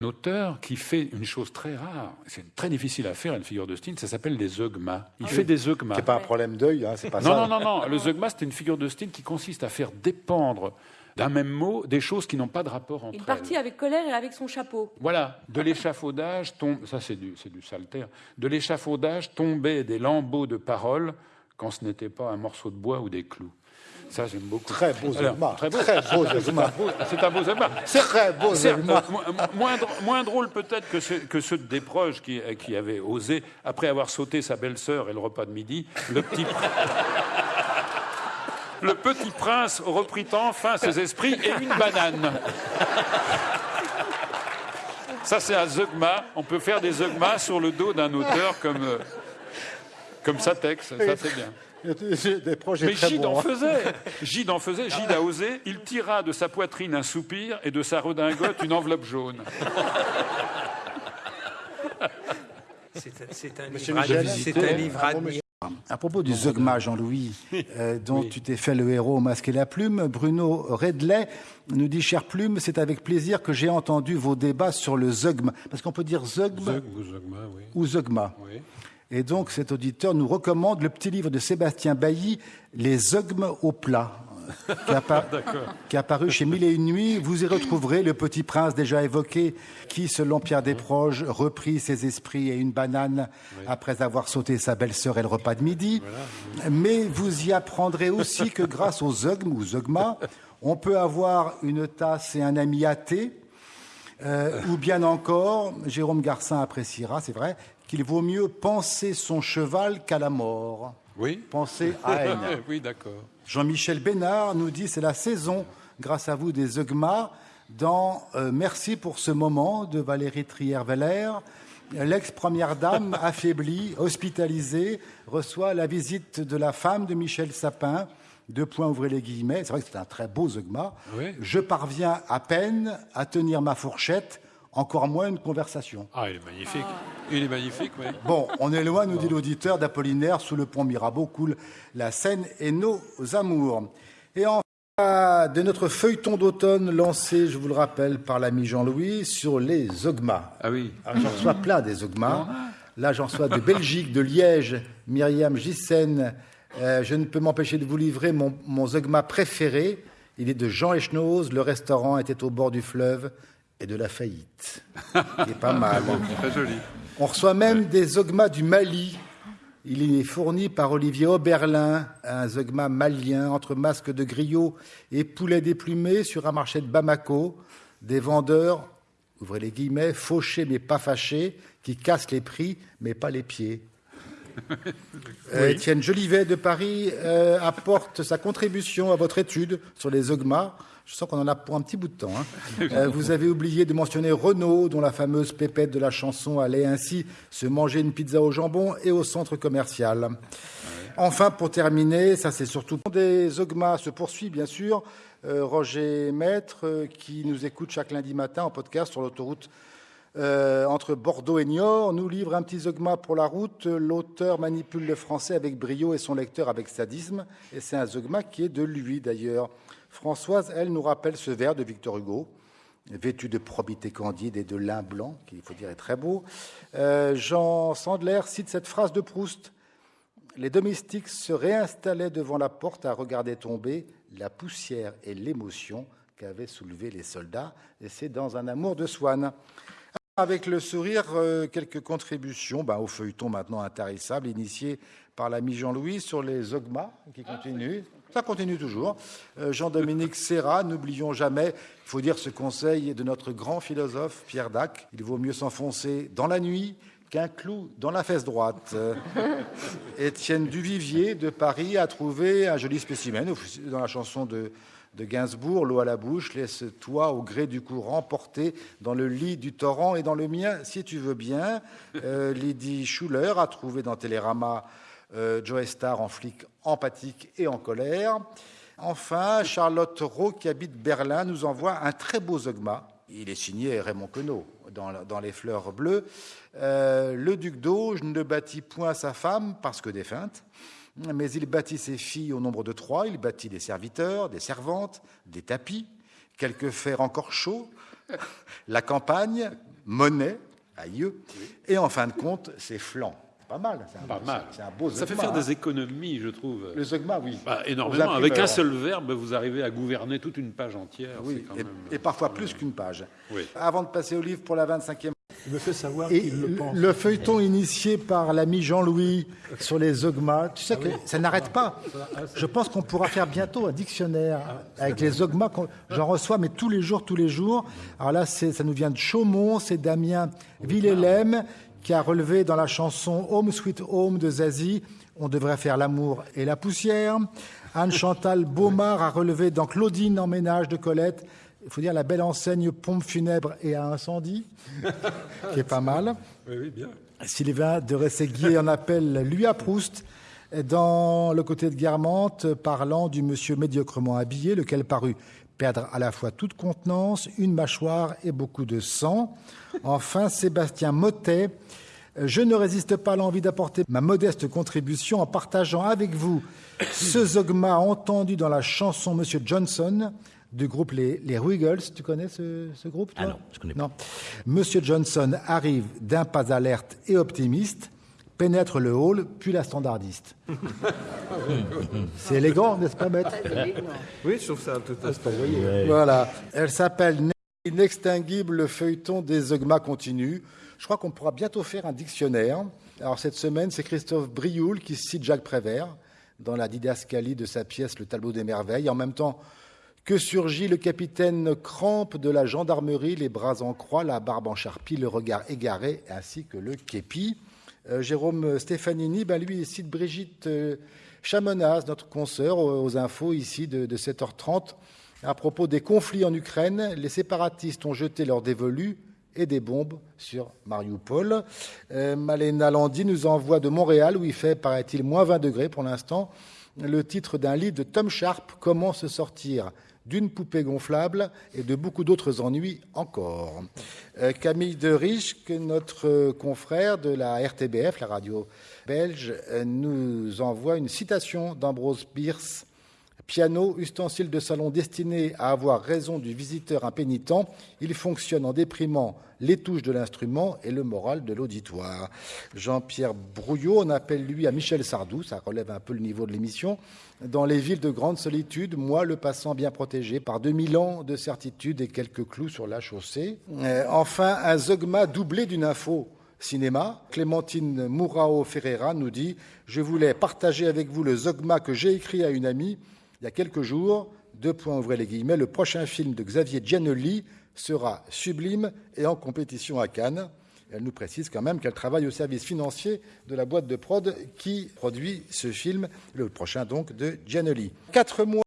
un auteur qui fait une chose très rare, c'est très difficile à faire une figure de style, ça s'appelle des zeugmas. Il Ah fait des zeugmas. C'est pas un problème d'œil, hein, c'est pas Non, ça. non, non, non. Le zeugma, c'est une figure de style qui consiste à faire dépendre d'un même mot des choses qui n'ont pas de rapport entre Une elles. partie avec colère et avec son chapeau. Voilà, de l'échafaudage tombe, ça c'est du, c'est du saltaire, de l'échafaudage tombaient des lambeaux de paroles quand ce n'était pas un morceau de bois ou des clous. Ça, j'aime beaucoup. Très Alors, zeugma. Très beau, Très beau C'est un beau- C'est un beau zeugma. Très beau euh, mo- moins, moins drôle peut-être que, ceux- que ceux de Desproges qui, euh, qui avaient osé, après avoir sauté sa belle-sœur et le repas de midi, le petit, le petit prince reprit enfin ses esprits et une banane. Ça, c'est un zeugma. On peut faire des zeugmas sur le dos d'un auteur comme, euh, comme Satex. Ça, c'est bien. Des projets Mais très Gide bons. en hein. faisait. Gide en faisait. Gide a osé. Il tira de sa poitrine un soupir et de sa redingote une enveloppe jaune. C'est un- livre à- Michel, c'est un livre à propos du zeugma, Jean-Louis, euh, dont tu t'es fait le héros au masque et la plume, Bruno Redley nous dit, chère plume, c'est avec plaisir que j'ai entendu vos débats sur le zeugma. Parce qu'on peut dire zeugma Ou oui. Oui. Et donc cet auditeur nous recommande le petit livre de Sébastien Bailly, Les zeugmes au plat, qui a, par- qui a paru chez Mille et une nuits. Vous y retrouverez le petit prince déjà évoqué, qui, selon Pierre Desproges, reprit ses esprits et une banane après avoir sauté sa belle-sœur et le repas de midi. Mais vous y apprendrez aussi que grâce au zeugme ou zeugma, on peut avoir une tasse et un ami athée, euh, ou bien encore, Jérôme Garcin appréciera, c'est vrai, qu'il vaut mieux penser son cheval qu'à la mort. Oui. Penser à haine. oui, d'accord. Jean-Michel Bénard nous dit c'est la saison, grâce à vous, des Zeugma dans euh, Merci pour ce moment de Valérie Trier-Veller. L'ex-première dame, affaiblie, hospitalisée, reçoit la visite de la femme de Michel Sapin. Deux points, ouvrez les guillemets. C'est vrai que c'est un très beau Zeugma. Oui. Je parviens à peine à tenir ma fourchette, encore moins une conversation. Ah, il est magnifique. Il est magnifique, oui. Bon, on est loin, nous dit l'auditeur, d'Apollinaire, sous le pont Mirabeau coule la Seine et nos amours. Et enfin, de notre feuilleton d'automne lancé, je vous le rappelle, par l'ami Jean-Louis, sur les Ogmas. Ah oui. Alors, j'en reçois plein des Ogmas. Là, j'en reçois de Belgique, de Liège, Myriam Gissen. Euh, je ne peux m'empêcher de vous livrer mon, mon Zogma préféré. Il est de Jean Echnoz. Le restaurant était au bord du fleuve et de la faillite. Il est pas mal. Très joli. On reçoit même des Zogmas du Mali. Il est fourni par Olivier Oberlin, un Zogma malien entre masques de griot et poulet déplumé sur un marché de Bamako. Des vendeurs, ouvrez les guillemets, fauchés mais pas fâchés, qui cassent les prix mais pas les pieds. Euh, Étienne Jolivet de Paris euh, apporte sa contribution à votre étude sur les Zogmas. Je sens qu'on en a pour un petit bout de temps. hein. Euh, vous avez oublié de mentionner Renault, dont la fameuse pépette de la chanson allait ainsi se manger une pizza au jambon et au centre commercial. Enfin, pour terminer, ça c'est surtout des Zogmas se poursuit bien sûr. Euh, Roger Maître, qui nous écoute chaque lundi matin en podcast sur l'autoroute euh, entre Bordeaux et Niort, nous livre un petit Zogma pour la route. L'auteur manipule le français avec brio et son lecteur avec sadisme. Et c'est un Zogma qui est de lui d'ailleurs. Françoise, elle, nous rappelle ce vers de Victor Hugo, vêtu de probité candide et de lin blanc, qui, il faut dire, est très beau. Euh, Jean Sandler cite cette phrase de Proust. Les domestiques se réinstallaient devant la porte à regarder tomber la poussière et l'émotion qu'avaient soulevé les soldats. Et c'est dans un amour de Swann. Avec le sourire, euh, quelques contributions ben, au feuilleton maintenant intarissable, initié par l'ami Jean-Louis sur les Ogmas, qui continue. Ça continue toujours. Euh, Jean-Dominique Serra, n'oublions jamais, il faut dire ce conseil de notre grand philosophe Pierre Dac, il vaut mieux s'enfoncer dans la nuit qu'un clou dans la fesse droite. Étienne Duvivier de Paris a trouvé un joli spécimen dans la chanson de, de Gainsbourg, L'eau à la bouche, laisse-toi au gré du courant porter dans le lit du torrent et dans le mien, si tu veux bien. Euh, Lydie Schuller a trouvé dans Télérama euh, Joe Star en flic empathique et en colère. Enfin, Charlotte Rowe, qui habite Berlin, nous envoie un très beau Zogma. Il est signé Raymond Queneau dans, Les Fleurs Bleues. Euh, le duc d'Auge ne bâtit point sa femme parce que défunte, mais il bâtit ses filles au nombre de trois. Il bâtit des serviteurs, des servantes, des tapis, quelques fers encore chauds, la campagne, Monet, aïeux, et en fin de compte, c'est Flan. Pas mal. C'est un, Pas beau- mal. C'est un beau Ça fait faire hein. des économies, je trouve. Le Zeugma, oui. Bah, énormément. Avec un seul verbe, vous arrivez à gouverner toute une page entière. Oui, quand et, même- et parfois plus qu'une page. Oui. Avant de passer au livre pour la 25e. Il me fait savoir qu'il le pense. le feuilleton initié par l'ami Jean-Louis sur les ogmas, tu sais que ça n'arrête pas. Je pense qu'on pourra faire bientôt un dictionnaire avec les ogmas. qu'on- J'en reçois, mais tous les jours, tous les jours. Alors là, ça nous vient de Chaumont, c'est Damien Villelem qui a relevé dans la chanson Home Sweet Home de Zazie, on devrait faire l'amour et la poussière. Anne-Chantal Baumard a relevé dans Claudine en ménage de Colette, il faut dire la belle enseigne pompe funèbre et à incendie, qui est pas mal. Oui, oui, bien. Sylvain de Rességuier en appelle lui à Proust dans le côté de Guermantes, parlant du monsieur médiocrement habillé, lequel parut perdre à la fois toute contenance, une mâchoire et beaucoup de sang. Enfin, Sébastien Mottet, je ne résiste pas à l'envie d'apporter ma modeste contribution en partageant avec vous ce zogma entendu dans la chanson Monsieur Johnson du groupe Les, les Wiggles. Tu connais ce, ce groupe toi Ah non, je connais pas. non. Monsieur Johnson arrive d'un pas alerte et optimiste, pénètre le hall, puis la standardiste. C'est élégant, n'est-ce pas, maître Oui, je trouve ça tout à fait. Voilà. Elle s'appelle Inextinguible, le feuilleton des Ogmas continue. Je crois qu'on pourra bientôt faire un dictionnaire. Alors, cette semaine, c'est Christophe Brioul qui cite Jacques Prévert dans la didascalie de sa pièce Le tableau des merveilles. En même temps, que surgit le capitaine Crampe de la gendarmerie, les bras en croix, la barbe en charpie, le regard égaré, ainsi que le képi? Euh, Jérôme Stefanini, ben lui, cite Brigitte euh, Chamonaz, notre consoeur, aux, infos ici de, de 7h30. À propos des conflits en Ukraine, les séparatistes ont jeté leurs dévolus et des bombes sur Mariupol. Euh, Malena Landi nous envoie de Montréal, où il fait, paraît-il, moins 20 degrés pour l'instant, le titre d'un livre de Tom Sharp, Comment se sortir d'une poupée gonflable et de beaucoup d'autres ennuis encore. Euh, Camille de Riche, que notre euh, confrère de la RTBF, la radio belge, euh, nous envoie une citation d'Ambrose Bierce Piano, ustensile de salon destiné à avoir raison du visiteur impénitent, il fonctionne en déprimant les touches de l'instrument et le moral de l'auditoire. Jean-Pierre Brouillot, on appelle lui à Michel Sardou, ça relève un peu le niveau de l'émission. Dans les villes de grande solitude, moi, le passant bien protégé par 2000 ans de certitude et quelques clous sur la chaussée. Euh, enfin, un zogma doublé d'une info cinéma. Clémentine Mourao Ferreira nous dit Je voulais partager avec vous le zogma que j'ai écrit à une amie il y a quelques jours. Deux points ouvrez les guillemets. Le prochain film de Xavier Giannoli sera sublime et en compétition à Cannes. Elle nous précise quand même qu'elle travaille au service financier de la boîte de prod qui produit ce film, le prochain donc de Giannoli. Quatre mois